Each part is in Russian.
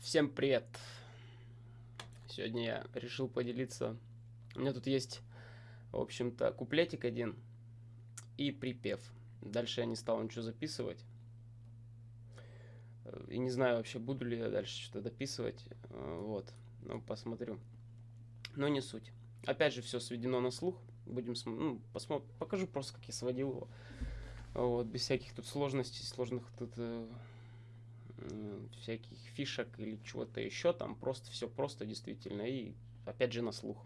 Всем привет! Сегодня я решил поделиться. У меня тут есть, в общем-то, куплетик один и припев. Дальше я не стал ничего записывать. И не знаю вообще, буду ли я дальше что-то дописывать. Вот. Ну, посмотрю. Но не суть. Опять же, все сведено на слух. Будем ну, посмотрим. Покажу просто, как я сводил его. Вот, без всяких тут сложностей, сложных тут э, всяких фишек или чего-то еще. Там просто все просто действительно. И опять же на слух.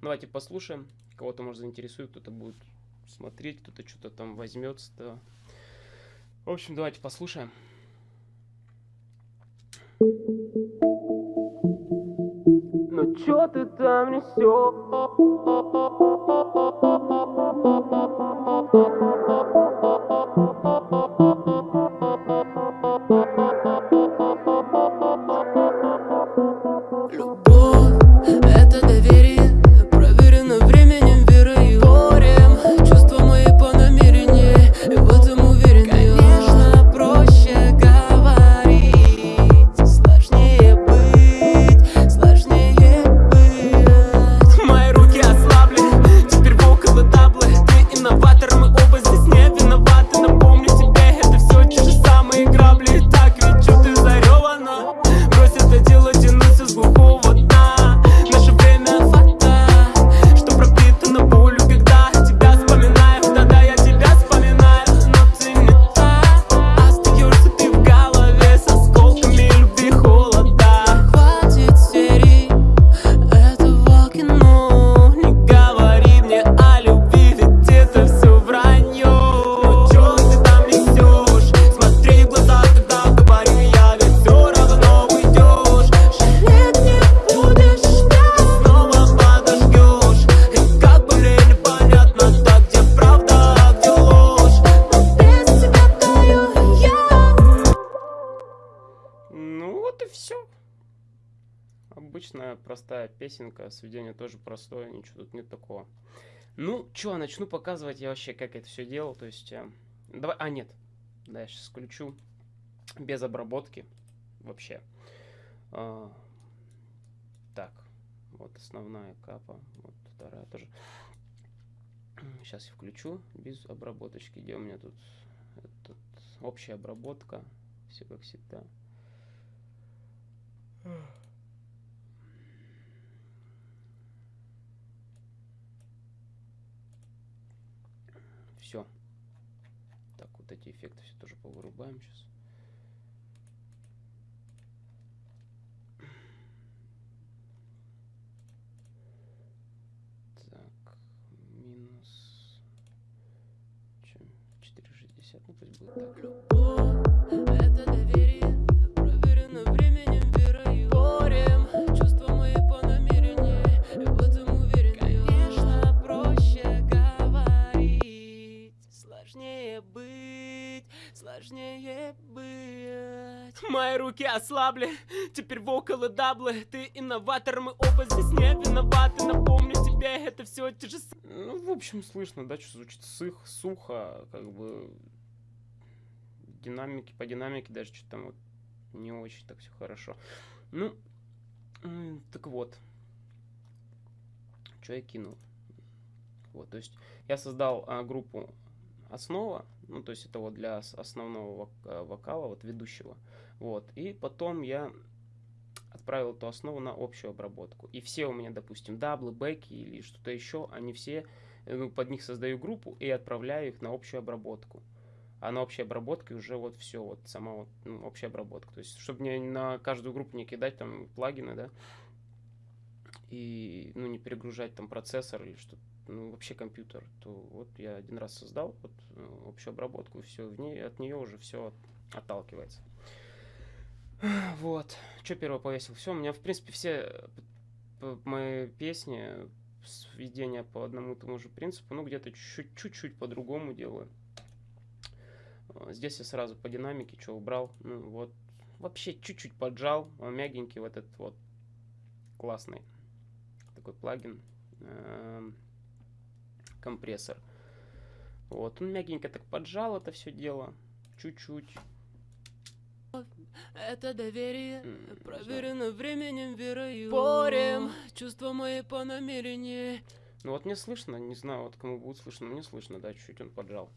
Давайте послушаем. Кого-то, может, заинтересует, кто-то будет смотреть, кто-то что-то там возьмется. -то. В общем, давайте послушаем. Ну чё ты там несешь? Обычная простая песенка, сведение тоже простое, ничего тут нет такого. Ну, что, начну показывать я вообще, как это все делал, то есть... Э, давай, а, нет, да, я сейчас включу, без обработки, вообще. А, так, вот основная капа, вот вторая тоже. Сейчас я включу без обработочки, где у меня тут этот, общая обработка, все как всегда. Все. Так, вот эти эффекты все тоже повырубаем сейчас. Так, минус... Чем? 460, ну пусть будет так. Руки ослабли, теперь вокалы даблы, ты инноватор, мы оба здесь не виноваты, напомню тебе, это все те же Ну, в общем, слышно, да, что звучит сых, сухо, как бы динамики, по динамике даже что-то там вот не очень так все хорошо. Ну, так вот. Что я кинул? Вот, то есть я создал а, группу основа, ну, то есть это вот для основного а, вокала, вот ведущего. Вот, и потом я отправил эту основу на общую обработку. И все у меня, допустим, даблы, бэки или что-то еще, они все, ну, под них создаю группу и отправляю их на общую обработку а на общей обработке уже вот все, вот сама вот ну, общая обработка. То есть, чтобы не на каждую группу не кидать там плагины, да, и, ну, не перегружать там процессор или что ну, вообще компьютер, то вот я один раз создал вот ну, общую обработку, все, в ней, от нее уже все отталкивается. Вот. Что первое повесил? Все, у меня, в принципе, все мои песни, сведения по одному и тому же принципу, ну, где-то чуть-чуть по-другому делаю. Здесь я сразу по динамике что убрал. Ну, вот. Вообще чуть-чуть поджал. Он мягенький вот этот вот классный такой плагин. Э компрессор. Вот. Он мягенько так поджал это все дело. Чуть-чуть. Это доверие проверено временем, верою. Спорим, чувства мои по намерению. Ну вот мне слышно, не знаю, вот кому будет слышно, но мне слышно, да, чуть-чуть он поджал.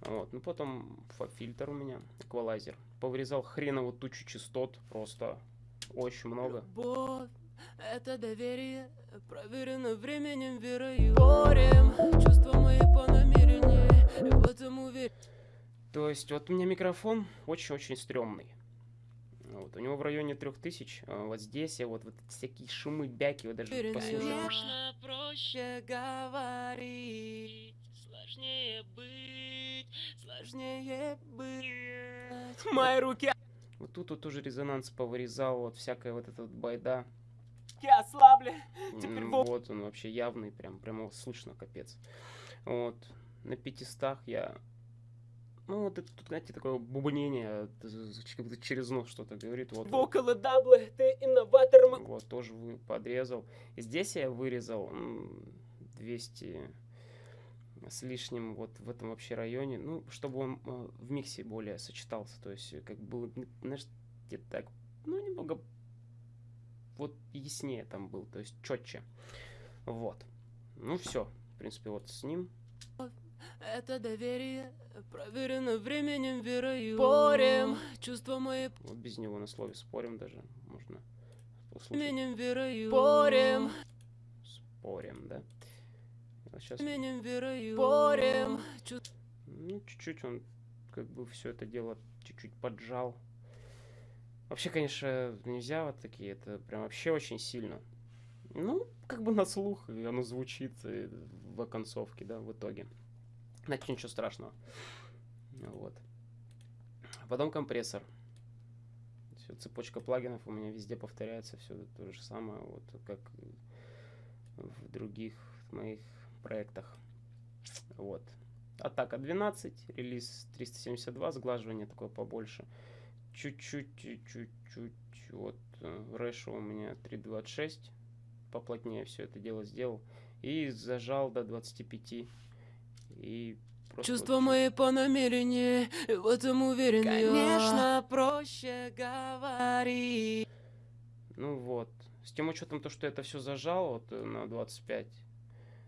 Вот, ну потом фильтр у меня, эквалайзер. Повырезал хреново тучу частот, просто очень много. Любовь, это доверие проверено временем, верою. Спорим, чувства мои есть вот у меня микрофон очень-очень стрёмный. Вот, у него в районе 3000, а вот здесь я вот, вот всякие шумы, бяки, вы даже послушайте. Конечно, проще говорить, сложнее быть, сложнее быть. Мои руки Вот тут вот тоже резонанс повырезал, вот всякая вот эта вот байда. ослабли. Теперь Вот он вообще явный, прям, прям его слышно, капец. Вот, на 500 я... Ну, вот это, тут, знаете, такое бубнение, как будто через нос что-то говорит. Вот, вот, Вокалы даблы, ты инноватор. вот, тоже вы подрезал. И здесь я вырезал м, 200 с лишним вот в этом вообще районе, ну, чтобы он э, в миксе более сочетался, то есть как бы, знаешь, где-то так, ну, немного вот яснее там был, то есть четче. Вот. Ну, все. В принципе, вот с ним. Это доверие проверено временем, верою. Спорим, чувства мои Вот без него на слове спорим даже. Можно послушать. временем, верою. Спорим, Спорим, да? Вот сейчас, временем, верою. Спорим, ну, чуть-чуть он как бы все это дело чуть-чуть поджал. Вообще, конечно, нельзя вот такие, это прям вообще очень сильно. Ну, как бы на слух, и оно звучит э, в оконцовке, да, в итоге. Значит, ничего страшного. Вот. Потом компрессор. Всё, цепочка плагинов у меня везде повторяется, все то же самое, вот как в других моих проектах. Вот. Атака 12, релиз 372, сглаживание такое побольше. Чуть-чуть, чуть-чуть, вот, э, Рэша у меня 3.26, поплотнее все это дело сделал. И зажал до 25. И просто Чувства вот мои по намерению, в этом уверен Конечно, проще говорить. Ну вот. С тем учетом то, что это все зажал вот э, на 25,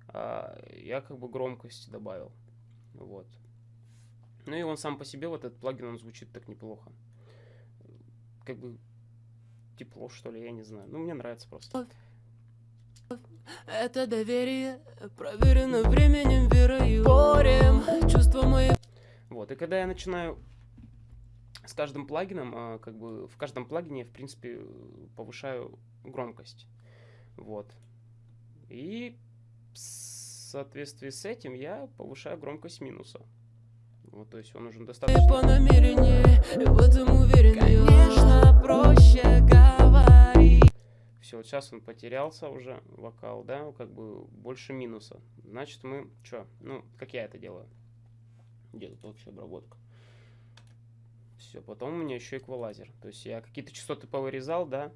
а, я как бы громкости добавил. Вот. Ну и он сам по себе, вот этот плагин, он звучит так неплохо. Как бы тепло, что ли, я не знаю. Ну, мне нравится просто. Это доверие проверено временем, верою. Спорим, чувства мои Вот, и когда я начинаю с каждым плагином, а, как бы в каждом плагине я, в принципе, повышаю громкость. Вот. И в соответствии с этим я повышаю громкость минуса. Вот, то есть он уже по достаточно... намерению, и в этом уверен Конечно, проще говорить. Все, вот сейчас он потерялся уже, вокал, да, как бы больше минуса. Значит, мы, что, ну, как я это делаю? Где тут вообще обработка? Все, потом у меня еще эквалайзер. То есть я какие-то частоты повырезал, да,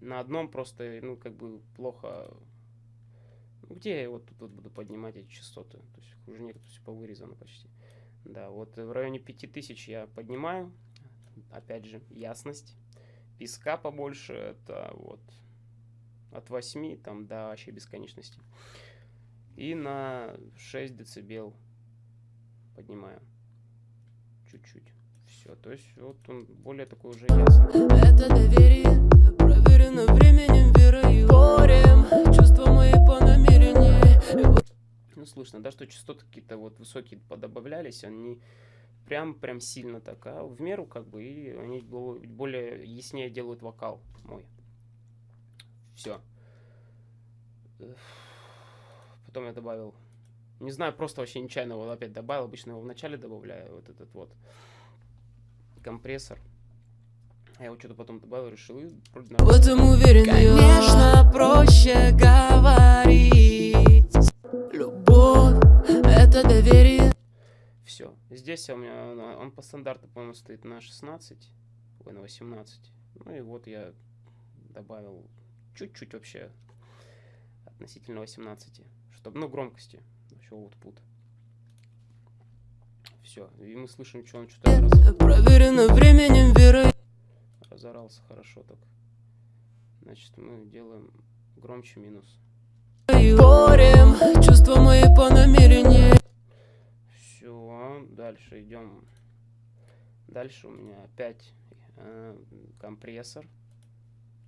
на одном просто, ну, как бы плохо... Ну, где я вот тут вот буду поднимать эти частоты? То есть уже нет, все повырезано почти. Да, вот в районе 5000 я поднимаю. Опять же, ясность. Песка побольше, это вот от 8 там до вообще бесконечности. И на 6 децибел поднимаю. Чуть-чуть. Все, то есть вот он более такой уже ясный. Это доверие проверено временем, верою. Спорим, чувства мои по намерению, Ну, слышно, да, что частоты какие-то вот высокие подобавлялись, они прям, прям сильно так, а в меру как бы, и они бо- более яснее делают вокал мой. Все. Потом я добавил, не знаю, просто вообще нечаянно его опять добавил, обычно его в начале добавляю, вот этот вот компрессор. Я его что-то потом добавил, решил, и вроде В нормально. этом уверен Конечно, проще говорить Любовь — это доверие Все. Здесь у меня на- он по стандарту, по-моему, стоит на 16, ой, на 18. Ну и вот я добавил чуть-чуть вообще относительно 18, чтобы, ну, громкости, вообще output. Все. И мы слышим, что он что-то раз... Проверено временем верой разорался хорошо так. Значит, мы делаем громче минус. Борем чувства мои по намерению Все, дальше идем. Дальше у меня опять э, компрессор.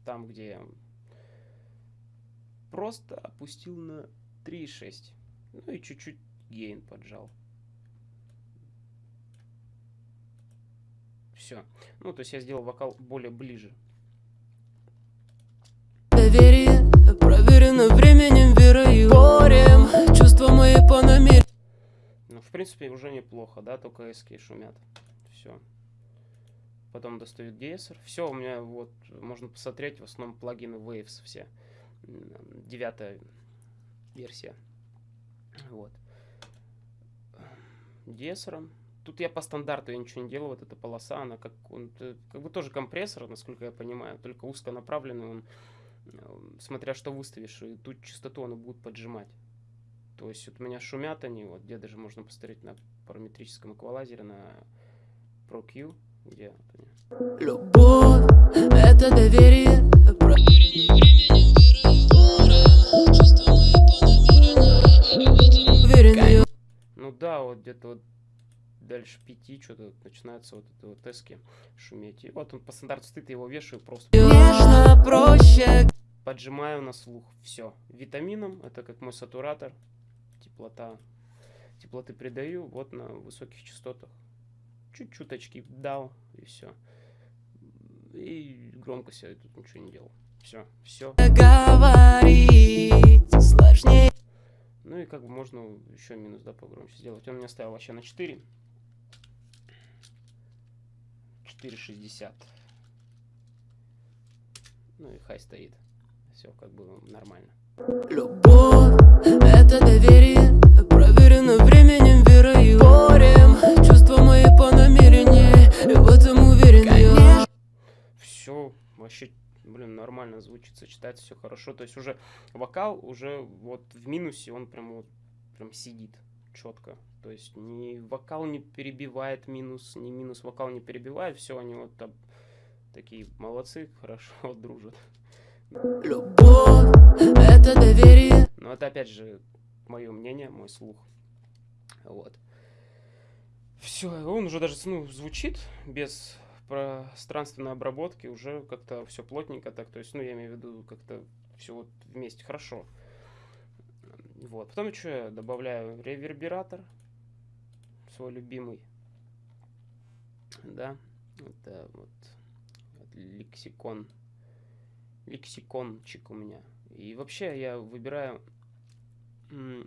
Там, где просто опустил на 3,6. Ну и чуть-чуть гейн поджал. Все. Ну, то есть я сделал вокал более ближе. Доверие проверено временем верой Борем чувства мои по намерению Ну, в принципе, уже неплохо, да, только эски шумят. Все. Потом достают DSR. Все, у меня вот, можно посмотреть, в основном плагины Waves все. Девятая версия. Вот. DSR. Тут я по стандарту я ничего не делал, вот эта полоса, она как, он, э, как бы тоже компрессор, насколько я понимаю, только узконаправленный, он, э, смотря что выставишь, и тут частоту он будет поджимать. То есть вот у меня шумят они, вот где даже можно посмотреть на параметрическом эквалайзере, на ProQ, где вот они. Любовь это доверие Проверено временем Да, вот где-то вот дальше пяти что-то начинается вот это вот эски шуметь. И вот он по стандарту я его вешаю просто Нежно проще поджимаю на слух. Все. Витамином, это как мой сатуратор, теплота. Теплоты придаю вот на высоких частотах. Чуть-чуточки дал, и все. И громкость я тут ничего не делал. Все, все. говорить Сложнее Ну и как бы можно еще минус, да, погромче сделать. Он меня ставил вообще на 4. 4,60. Ну и хай стоит. Все как бы нормально. Любовь это доверие Проверено временем верой Борем чувства мои по намерению И в этом уверен я Все вообще, блин, нормально звучит, сочетается все хорошо. То есть уже вокал уже вот в минусе он прям вот прям сидит четко. То есть ни вокал не перебивает минус, ни минус вокал не перебивает. Все, они вот там такие молодцы, хорошо дружат. Любовь это доверие Но это опять же мое мнение, мой слух. Вот. Все, он уже даже ну, звучит без пространственной обработки, уже как-то все плотненько так, то есть, ну, я имею в виду, как-то все вот вместе хорошо. Вот. Потом что я добавляю ревербератор, свой любимый. Да, это вот лексикон, лексикончик у меня. И вообще я выбираю э,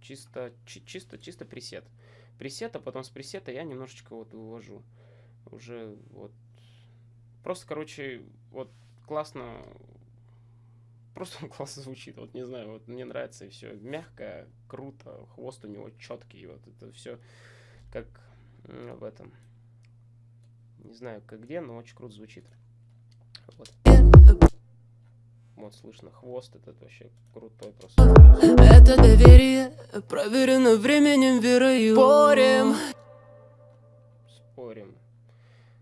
чисто, чи- чисто, чисто пресет. Пресет, а потом с пресета я немножечко вот вывожу. Уже вот. Просто, короче, вот классно. Просто он классно звучит. Вот не знаю, вот мне нравится и все. Мягко, круто, хвост у него четкий. Вот это все как в этом. Не знаю, как где, но очень круто звучит. Вот. Вот слышно хвост, этот вообще крутой просто. Это доверие Проверено временем верой Борем Спорим.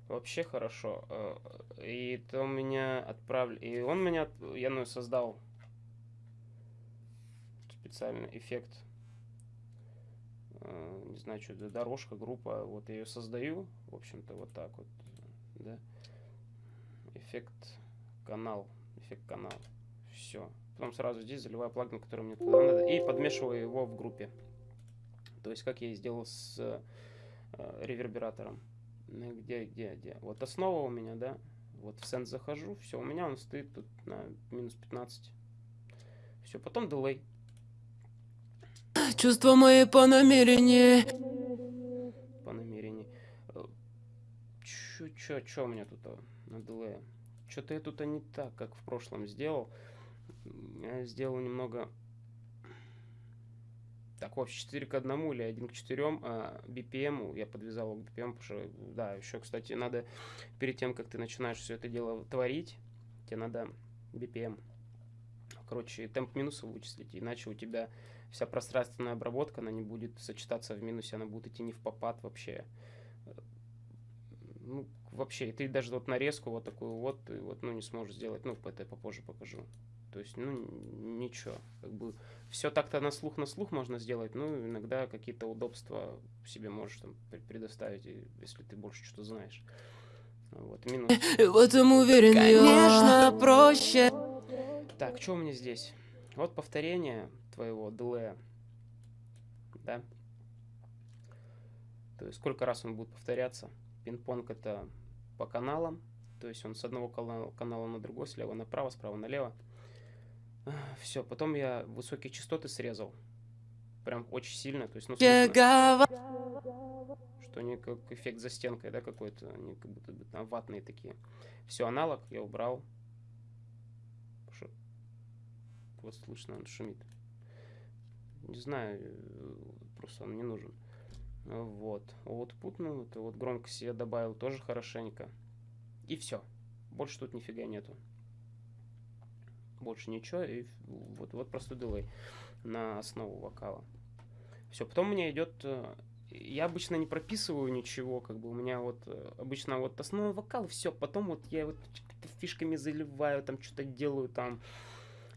Вообще хорошо. Э, И это у меня отправили. И он меня. Я ну, создал специальный эффект. Э, Не знаю, что это дорожка, группа. Вот я ее создаю. В общем-то, вот так вот. Да. Эффект канал. Эффект канал. Все. Потом сразу здесь заливаю плагин, который мне туда надо. И подмешиваю его в группе. То есть, как я и сделал с э, ревербератором. Ну, Где, где, где? Вот основа у меня, да? Вот в сенс захожу, все, у меня он стоит тут на минус 15. Все, потом дилей. Чувства мои по намерению по намерению. Э, Чё, чё, чё у меня тут а, на дилее? Что-то я тут не так, как в прошлом сделал. Я сделал немного... Так, в общем, 4 к 1 или 1 к 4 а, BPM. Я подвязал к BPM, потому что, да, еще, кстати, надо перед тем, как ты начинаешь все это дело творить, тебе надо BPM. Короче, темп минуса вычислить, иначе у тебя вся пространственная обработка, она не будет сочетаться в минусе, она будет идти не в попад вообще. Ну, вообще, и ты даже вот нарезку вот такую вот, ты вот, ну, не сможешь сделать, ну, это я попозже покажу. То есть, ну, ничего. Как бы все так-то на слух на слух можно сделать, ну, иногда какие-то удобства себе можешь там предоставить, если ты больше что-то знаешь. Вот, минус. В этом уверен Конечно, проще. Так, что у меня здесь? Вот повторение твоего дилея. Да? То есть сколько раз он будет повторяться. Пинг-понг это по каналам. То есть он с одного канала, канала на другой, слева направо, справа налево. Все, потом я высокие частоты срезал. Прям очень сильно. То есть, ну, слышно, что они как эффект за стенкой, да, какой-то. Они как будто бы там ватные такие. Все, аналог я убрал. Вот слышно, он шумит. Не знаю, э, просто он не нужен. Вот. Output, ну, это вот громкость я добавил тоже хорошенько. И все. Больше тут нифига нету больше ничего, и вот, вот просто дилей на основу вокала. Все, потом у меня идет... Э, я обычно не прописываю ничего, как бы у меня вот э, обычно вот основной вокал, все, потом вот я вот фишками заливаю, там что-то делаю, там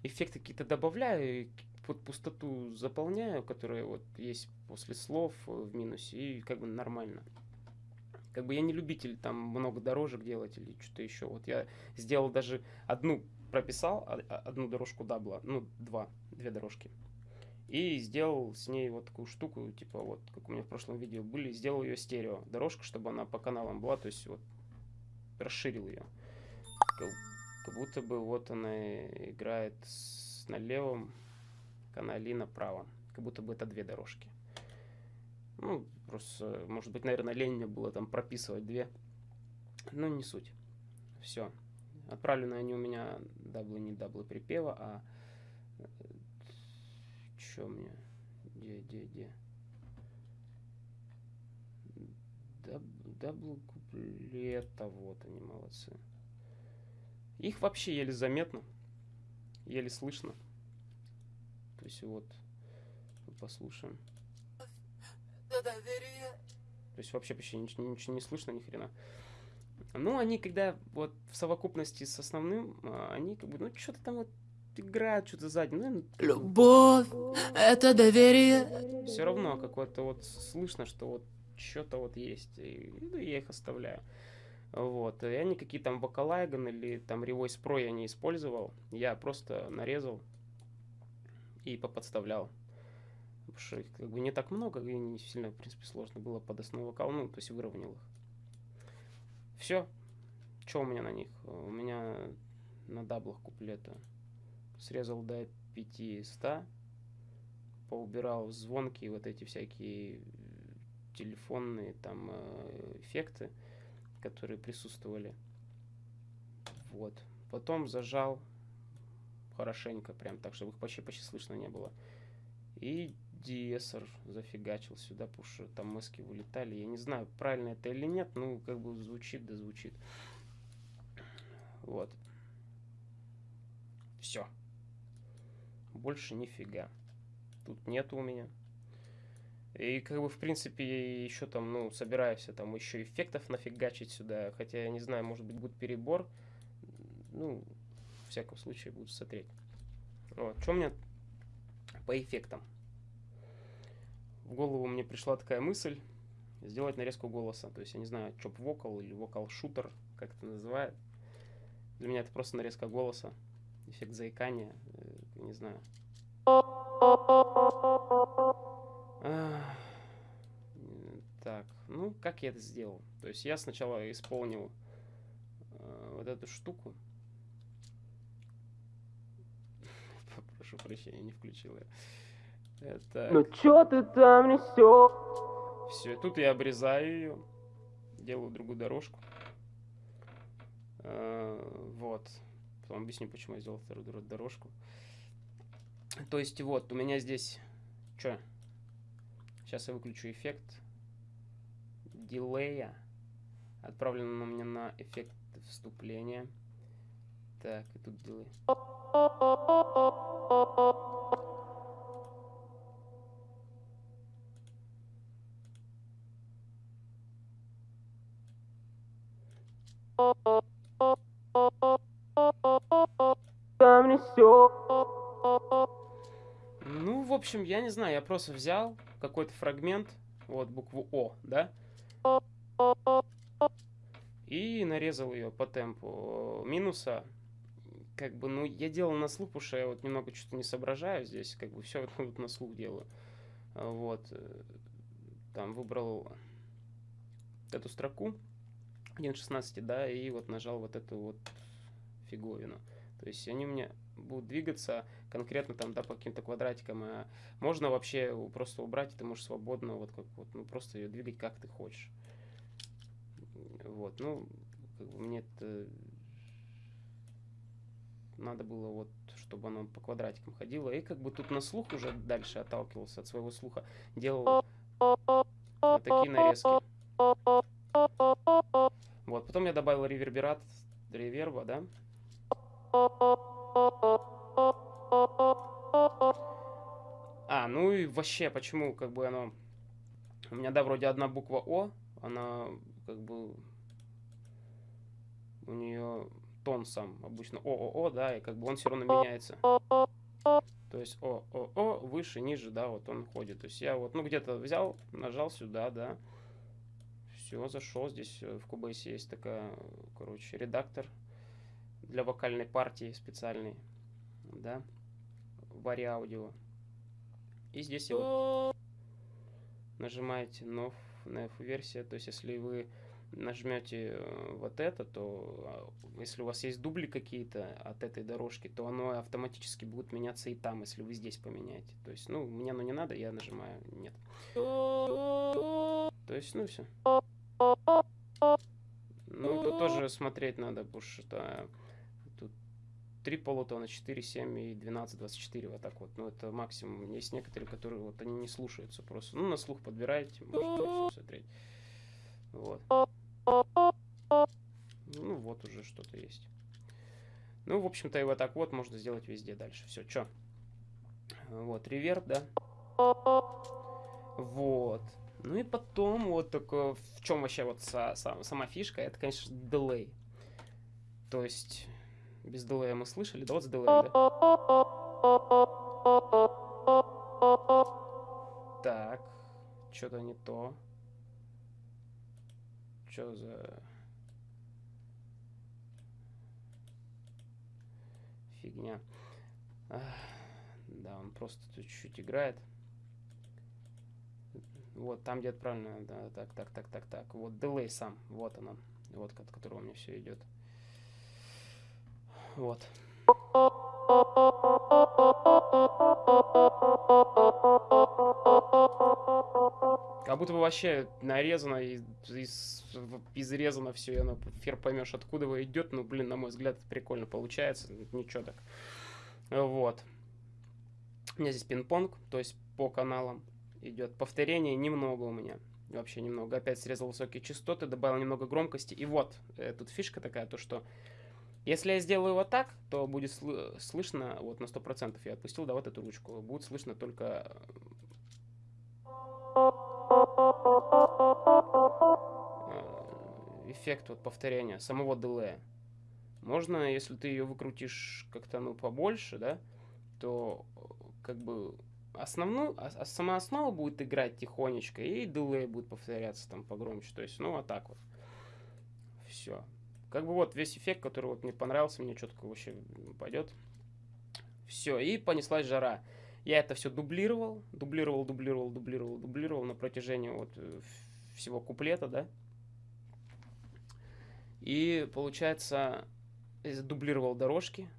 эффекты какие-то добавляю, вот пустоту заполняю, которая вот есть после слов в минусе, и как бы нормально. Как бы я не любитель там много дорожек делать или что-то еще. Вот я сделал даже одну прописал одну дорожку дабла, ну, два, две дорожки. И сделал с ней вот такую штуку, типа вот, как у меня в прошлом видео были, сделал ее стерео дорожка, чтобы она по каналам была, то есть вот расширил ее. Как, как будто бы вот она играет с, на левом канале и на правом. Как будто бы это две дорожки. Ну, просто, может быть, наверное, лень мне было там прописывать две. Но не суть. Все. Отправлены они у меня даблы, не даблы припева, а... Э, Чё мне? Где, где, где? Даб, даблы куплета, вот они, молодцы. Их вообще еле заметно, еле слышно. То есть вот, послушаем. То есть вообще почти ничего, ничего не слышно, ни хрена. Ну, они когда вот в совокупности с основным, а, они как бы, ну, что-то там вот играют, что-то сзади. Ну, Любовь — это доверие. Все равно какое-то вот слышно, что вот что-то вот есть. И, ну, я их оставляю. Вот. И они какие там вокалайган или там Revoice Pro я не использовал. Я просто нарезал и поподставлял. Потому что их как бы не так много, и не сильно, в принципе, сложно было под основу вокал, ну, то есть выровнял их. Все. Что у меня на них? У меня на даблах куплета срезал до 500, поубирал звонки, вот эти всякие телефонные там э, эффекты, которые присутствовали. Вот. Потом зажал хорошенько, прям так, чтобы их почти, почти слышно не было. И диэсер зафигачил сюда, потому что там мыски вылетали. Я не знаю, правильно это или нет, ну, как бы звучит, да звучит. Вот. Все. Больше нифига. Тут нету у меня. И как бы, в принципе, еще там, ну, собираюсь там еще эффектов нафигачить сюда. Хотя, я не знаю, может быть, будет перебор. Ну, всяком случае, буду смотреть. Вот. Что меня по эффектам? в голову мне пришла такая мысль сделать нарезку голоса. То есть, я не знаю, чоп вокал или вокал шутер, как это называют. Для меня это просто нарезка голоса, эффект заикания, э, не знаю. Так, ну, как я это сделал? То есть, я сначала исполнил э, вот эту штуку. Прошу прощения, не включил я. Это... Ну чё ты там несешь? Все, тут я обрезаю ее, делаю другую дорожку. А, вот. Потом объясню, почему я сделал вторую дорожку. То есть вот, у меня здесь... Что? Сейчас я выключу эффект дилея. Отправлено у меня на эффект вступления. Так, і тут діли. Ну, в общем, я не знаю, я просто взял какой-то фрагмент, вот букву О, да, и нарезал ее по темпу минуса как бы, ну, я делал на слух, потому что я вот немного что-то не соображаю здесь, как бы все вот на слух делаю. Вот. Э, там выбрал эту строку 1.16, да, и вот нажал вот эту вот фиговину. То есть они у меня будут двигаться конкретно там, да, по каким-то квадратикам. А можно вообще просто убрать, и ты можешь свободно вот как вот, ну, просто ее двигать как ты хочешь. Вот, ну, как бы мне это надо было вот, чтобы оно по квадратикам ходило. И как бы тут на слух уже дальше отталкивался от своего слуха. Делал вот такие нарезки. Вот, потом я добавил реверберат, реверба, да. А, ну и вообще, почему как бы оно... У меня, да, вроде одна буква О, она как бы... У нее тон сам обычно ООО, да, и как бы он все равно меняется. То есть ООО выше, ниже, да, вот он ходит. То есть я вот, ну, где-то взял, нажал сюда, да, все, зашел. Здесь э, в Cubase есть такая, короче, редактор для вокальной партии специальный, да, Vari Audio. И здесь вот нажимаете NF версия, то есть если вы нажмете э, вот это, то а, если у вас есть дубли какие-то от этой дорожки, то оно автоматически будет меняться и там, если вы здесь поменяете. То есть, ну, мне оно не надо, я нажимаю нет. То есть, ну все. Ну, тут тоже смотреть надо, потому что тут 3 полутона, 4, 7 и 12, 24, вот так вот. Ну, это максимум. Есть некоторые, которые вот они не слушаются просто. Ну, на слух подбираете, можете смотреть. Вот. Вот уже что-то есть. Ну, в общем-то, вот так вот можно сделать везде дальше. Все, что? Вот, реверб, да? Вот. Ну и потом вот такое, в чем вообще вот са, сам, сама фишка, это, конечно, дилей. То есть, без дилея мы слышали, да вот с дилеем, да? Так, что-то не то. Что за... Фигня. Да, он просто тут чуть-чуть играет. Вот, там где-то правильно, да, так, так, так, так, так. Вот дилей сам, вот он, вот от которого у меня все идет. Вот. Как будто бы вообще нарезано и из, изрезано все, и оно фер поймешь, откуда вы идет. Ну, блин, на мой взгляд, прикольно получается. Ничего так. Вот. У меня здесь пинг-понг, то есть по каналам идет. Повторение немного у меня. Вообще немного. Опять срезал высокие частоты, добавил немного громкости. И вот, э, тут фишка такая, то что если я сделаю вот так, то будет сл слышно, вот на 100% я отпустил, да, вот эту ручку, будет слышно только эффект вот повторения, самого дилея. Можно, если ты ее выкрутишь как-то, ну, побольше, да, то как бы основную, а, а сама основа будет играть тихонечко, и дилей будет повторяться там погромче. То есть, ну, вот так вот. Все. Как бы вот весь эффект, который вот мне понравился, мне четко вообще пойдет. Все, и понеслась жара. Я это все дублировал, дублировал, дублировал, дублировал, дублировал на протяжении вот э, всего куплета, да. И получается, дублировал дорожки,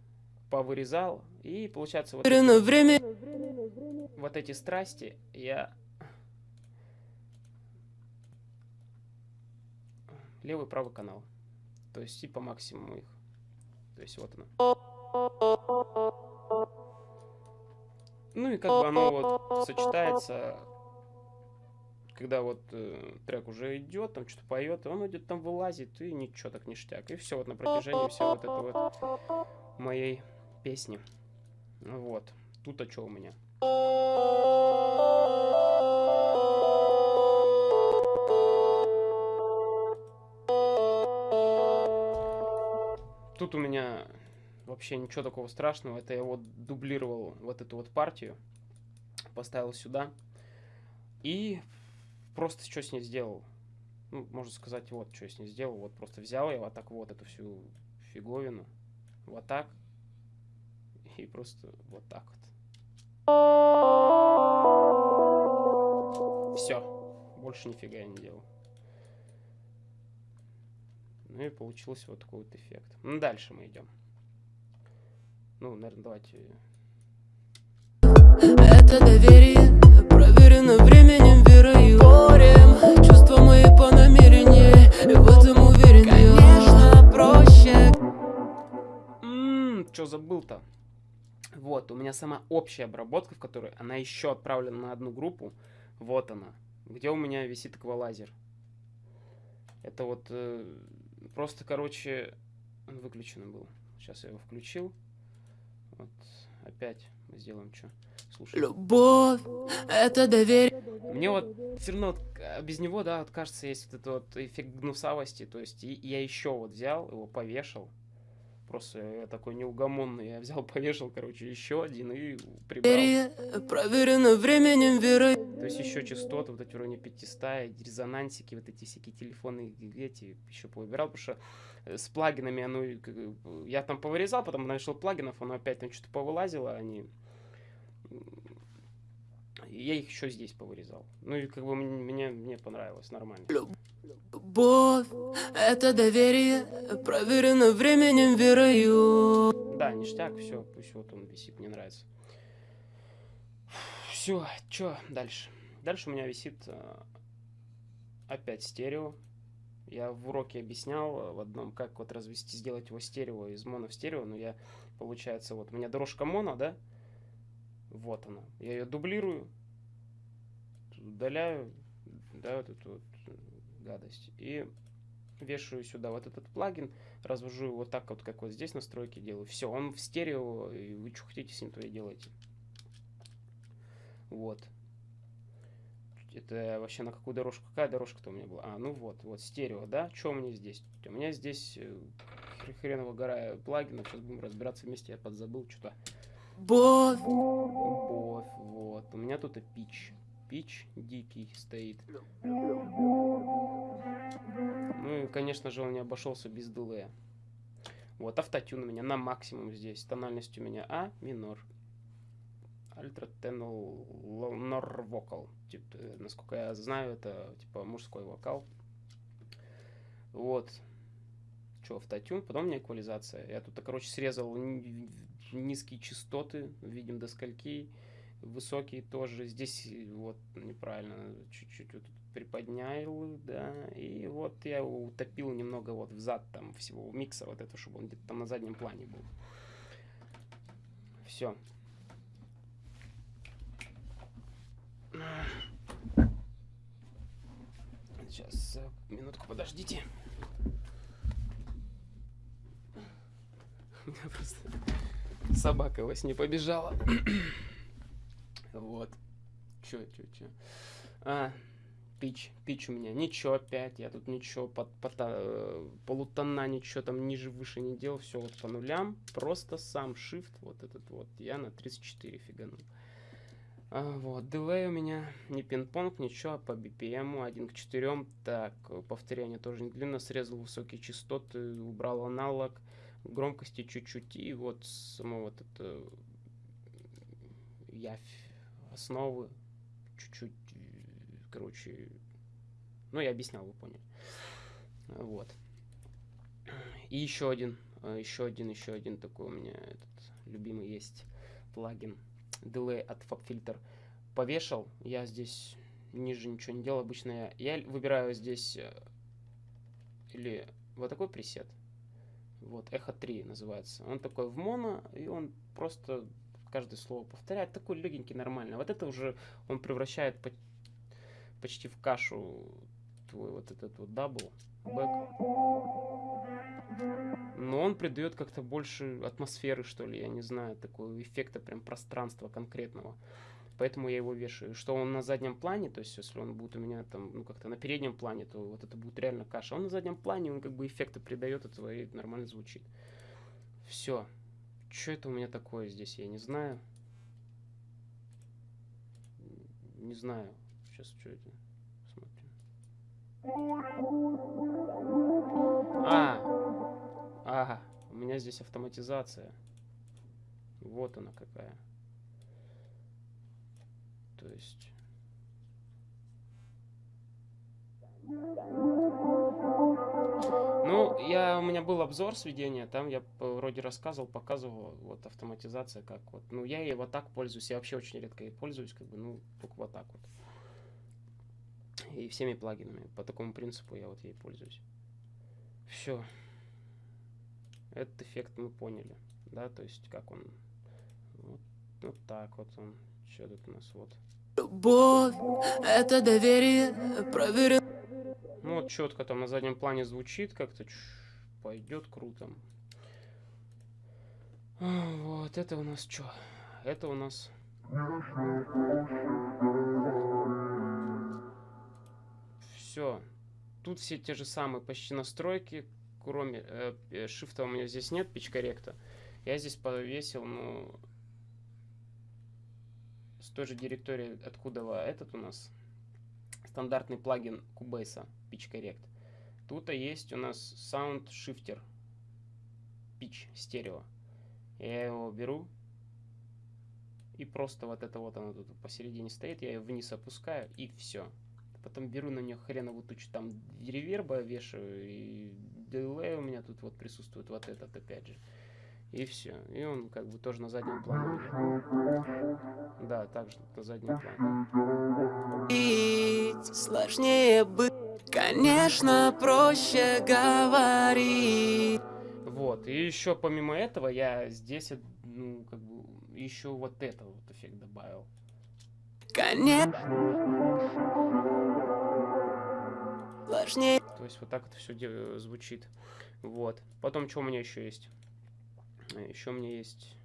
повырезал, и получается вот... Время, время вот эти страсти я... Левый, правый канал. То есть и по максимуму их. То есть вот оно. Ну и как бы оно вот сочетается, когда вот э, трек уже идет, там что-то поет, он идет там вылазит, и ничего так ништяк. И все вот на протяжении всего вот этого вот моей песни. Вот. Тут а что у меня? тут у меня вообще ничего такого страшного. Это я вот дублировал вот эту вот партию, поставил сюда. И просто что с ней сделал? Ну, можно сказать, вот что я с ней сделал. Вот просто взял я вот так вот эту всю фиговину. Вот так. И просто вот так вот. Все. Больше нифига я не делал. Ну и получился вот такой вот эффект. Ну, дальше мы идем. Ну, наверное, давайте... Это доверие проверено временем, верой и горем Чувства мои по намерению, и в этом уверен Конечно, проще Ммм, что забыл-то? Вот, у меня сама общая обработка, в которой она еще отправлена на одну группу. Вот она. Где у меня висит эквалайзер. Это вот э, просто, короче, он выключен был. Сейчас я его включил. Вот, опять мы сделаем что. Слушай. Любовь, это доверие Мне вот все равно а, без него, да, вот кажется, есть вот этот вот эффект гнусавости. То есть и, я еще вот взял, его повешал. Просто я такой неугомонный. Я взял, повешал, короче, еще один и прибрал. проверено временем, верой То есть еще частоты, вот эти уровни 500, и резонансики, вот эти всякие телефоны, эти еще повыбирал, потому что э, с плагинами оно, бы, я там повырезал, потом нашел плагинов, оно опять там что-то повылазило, они... Я их еще здесь повырезал. Ну и как бы мне, мне, понравилось, нормально. Любовь, это доверие проверено временем, верою Да, ништяк, все, пусть вот он висит, мне нравится. Все, что дальше? Дальше у меня висит э, опять стерео. Я в уроке объяснял э, в одном, как вот развести, сделать его стерео из моно в стерео, но я, получается, вот у меня дорожка моно, да? Вот она. Я ее дублирую, удаляю, да, вот эту вот э, гадость. И вешаю сюда вот этот плагин, развожу его так вот, как вот здесь настройки делаю. Все, он в стерео, и вы что хотите с ним, то и делаете. Вот. Это вообще на какую дорожку? Какая дорожка-то у меня была? А, ну вот, вот стерео, да? Что у меня здесь? У меня здесь э, хреново гора плагинов. Сейчас будем разбираться вместе. Я подзабыл что-то. Любовь, Любовь, вот. У меня тут и пич. Пич дикий стоит. Ну и, конечно же, он не обошелся без дилея. Вот, автотюн у меня на максимум здесь. Тональность у меня А минор. Ультра тенор вокал. Типа, насколько я знаю, это типа мужской вокал. Вот. Что, автотюн, потом у эквализация. Я тут, короче, срезал ни- низкие частоты, видим до скольки. Высокие тоже. Здесь э, вот неправильно. Чуть-чуть вот приподнял, да. И вот я утопил немного вот в зад там всего микса вот это, чтобы он где-то там на заднем плане был. Все. Сейчас, э, минутку, подождите. У меня просто собака во сне побежала. Вот. Чё, чё, чё. А, пич, пич у меня. Ничего опять, я тут ничего, под, под, э, полутона, ничего там ниже, выше не делал. Все вот по нулям. Просто сам shift, вот этот вот, я на 34 фиганул. А, вот, дилей у меня не пинг-понг, ничего, а по BPM 1 к 4. Так, э, повторение тоже не длинно, срезал высокие частоты, убрал аналог, громкости чуть-чуть, и вот само вот это явь основы чуть-чуть, э, короче, ну, я объяснял, вы поняли. Вот. И еще один, э, еще один, еще один такой у меня этот любимый есть плагин Delay от FabFilter. Повешал, я здесь ниже ничего не делал, обычно я, я выбираю здесь э, или вот такой пресет, вот, Echo 3 называется. Он такой в моно, и он просто каждое слово повторяет. Такой легенький, нормальный. Вот это уже он превращает по- почти в кашу твой вот этот вот double, back. Но он придает как-то больше атмосферы, что ли, я не знаю, такого эффекта прям пространства конкретного. Поэтому я его вешаю. Что он на заднем плане, то есть если он будет у меня там, ну как-то на переднем плане, то вот это будет реально каша. Он на заднем плане, он как бы эффекты придает этого и нормально звучит. Все. Что это у меня такое здесь, я не знаю. Не знаю. Сейчас что это? Смотрим. Меня здесь автоматизация. Вот она какая. То есть... Ну, я, у меня был обзор сведения, там я вроде рассказывал, показывал, вот автоматизация как вот. Ну, я ей вот так пользуюсь, я вообще очень редко ей пользуюсь, как бы, ну, только вот так вот. И всеми плагинами, по такому принципу я вот ей пользуюсь. Все. Этот эффект мы поняли, да, то есть как он, вот, вот так вот он, что тут у нас, вот. Любовь, это доверие, проверено. Ну вот четко там на заднем плане звучит, как-то пойдет круто. Вот, это у нас что? Это у нас... Все. Тут все те же самые почти настройки, кроме э, шифта у меня здесь нет, пич корректа. Я здесь повесил, ну, с той же директории, откуда этот у нас стандартный плагин Cubase Pitch Correct. Тут есть у нас Sound Shifter Pitch стерео. Я его беру и просто вот это вот оно тут посередине стоит, я ее вниз опускаю и все. Потом беру на нее хреновую тучу там реверба вешаю и дилей у меня тут вот присутствует вот этот опять же. И все. И он как бы тоже на заднем плане. Да, также на заднем плане. Сложнее быть, конечно, проще говорить. Вот. И еще помимо этого я здесь, ну, как бы, еще вот это вот эффект добавил. Конечно. Сложнее. То есть вот так вот все звучит. Вот. Потом что у меня еще есть? Еще у меня есть...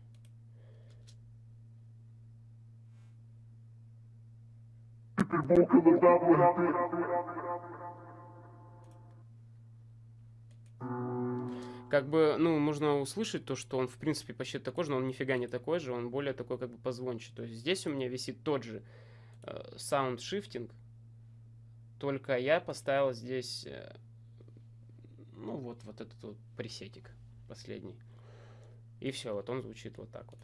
Как бы, ну, можно услышать то, что он, в принципе, почти такой же, но он нифига не такой же, он более такой, как бы, позвонче. То есть здесь у меня висит тот же э, sound shifting, только я поставил здесь, э, ну, вот, вот этот вот пресетик последний. И все, вот он звучит вот так вот.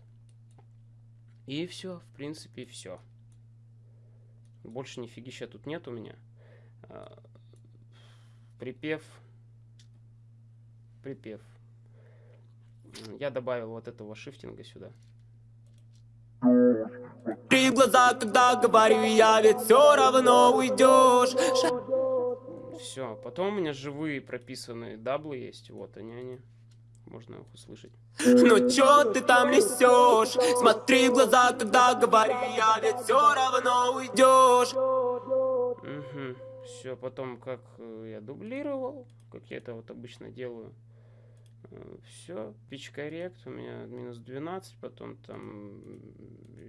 И все, в принципе, все. Больше нифигища тут нет у меня. А, припев. Припев. Я добавил вот этого шифтинга сюда. Три глаза, когда говорю я, ведь все равно уйдешь. Все, потом у меня живые прописанные даблы есть, вот они они можно их услышать. Ну чё ты там несешь? Смотри в глаза, когда говорю я, ведь все равно уйдешь. Угу. Все, потом как э, я дублировал, как я это вот обычно делаю. Э, все, pitch correct у меня минус 12, потом там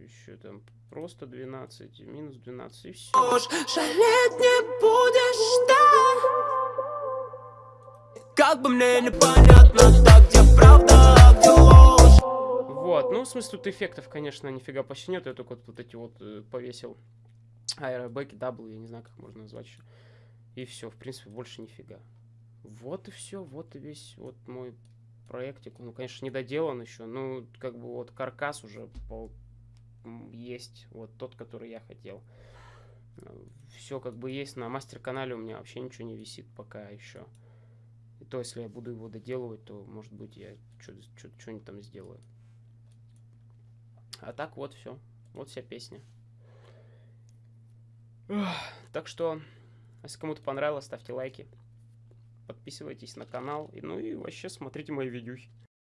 еще там просто 12, минус 12 и все. Жалеть не будешь, да? Как бы мне непонятно, так где правда, а где ложь Вот, ну в смысле тут эффектов, конечно, нифига почти нет, я только вот, вот эти вот э, повесил аэробэки, double, я не знаю, как можно назвать еще. И все, в принципе, больше нифига. Вот и все, вот и весь вот мой проектик. Ну, конечно, не доделан еще, ну, как бы вот каркас уже пол есть, вот тот, который я хотел. Все как бы есть, на мастер-канале у меня вообще ничего не висит пока еще. И то, если я буду его доделывать, то, может быть, я что-нибудь там сделаю. А так вот все. Вот вся песня. Так что, если кому-то понравилось, ставьте лайки. Подписывайтесь на канал. Ну и вообще смотрите мои видюхи.